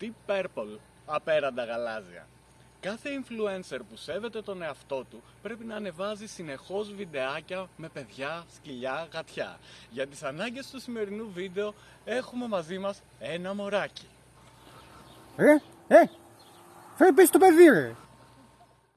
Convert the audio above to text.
Deep Purple, απέραντα γαλάζια. Κάθε influencer που σέβεται τον εαυτό του πρέπει να ανεβάζει συνεχώς βιντεάκια με παιδιά, σκυλιά, γατιά. Για τις ανάγκες του σημερινού βίντεο έχουμε μαζί μας ένα μωράκι. Ε, ε, φέρε πίσω το παιδί ρε.